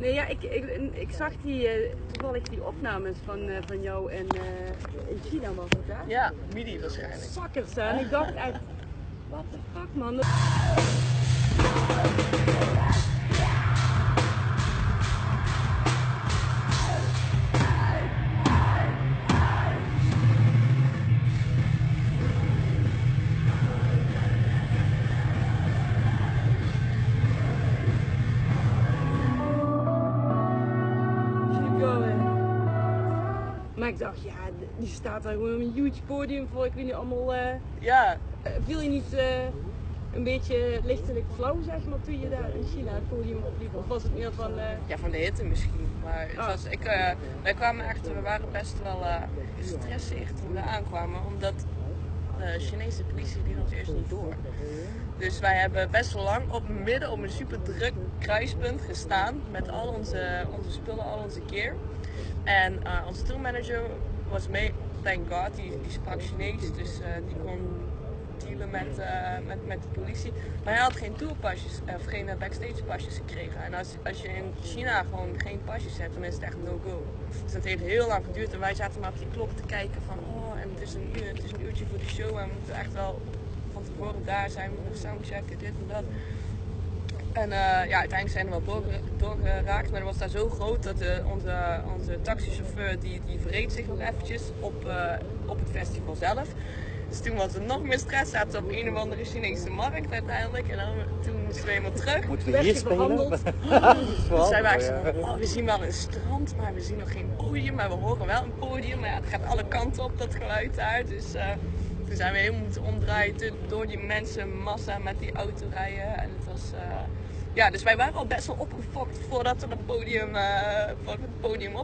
Nee, ja, ik, ik, ik zag die, eh, toevallig die opnames van, eh, van jou in, eh, in China, was het hè? Ja, midi waarschijnlijk. Zakkers, hè? En ik dacht echt, what the fuck, man. Maar ik dacht, ja, die staat daar gewoon op een huge podium voor. Ik weet niet allemaal. eh, Ja, eh, viel je niet eh, een beetje lichtelijk flauw, zeg maar, toen je daar in China het podium opliep? Of was het meer van. ja, van de hitte misschien. Maar het Ah. was, ik, wij kwamen echt, we waren best wel gestresseerd toen we aankwamen. Omdat de Chinese politie liet ons eerst niet door. Dus wij hebben best wel lang op midden op een super druk kruispunt gestaan. Met al onze, onze spullen, al onze gear. En eh, onze tourmanager was mee, thank god, die, sprak Chinees. Dus eh, die kon dealen met, eh, met, met de politie. Maar hij had geen tourpasjes, of geen backstage pasjes gekregen. En als, als je in China gewoon geen pasjes hebt, dan is het echt no-go. Dus dat heeft heel lang geduurd. En wij zaten maar op die klok te kijken van, oh, en het is een uur, het is een uurtje voor de show. En we moeten echt wel van tevoren daar zijn, we moeten soundchecken, dit en dat. En eh, ja, uiteindelijk zijn we wel doorge- doorgeraakt, maar dat was daar zo groot dat de, onze, onze taxichauffeur die, die verreed zich nog eventjes op, eh, op het festival zelf. Dus toen was er nog meer stress, zaten we op een of andere Chinese markt uiteindelijk. En dan, toen moesten we helemaal terug. Moeten we hier spelen? behandeld? Toen zijn zo van, oh, we zien wel een strand, maar we zien nog geen podium. Maar we horen wel een podium, maar ja, het gaat alle kanten op, dat geluid daar. Dus eh, toen zijn we helemaal moeten omdraaien door die mensenmassa met die autorijden. En het was, eh, ja, dus wij waren al best wel opgefokt voordat we het podium, eh, voordat we het podium.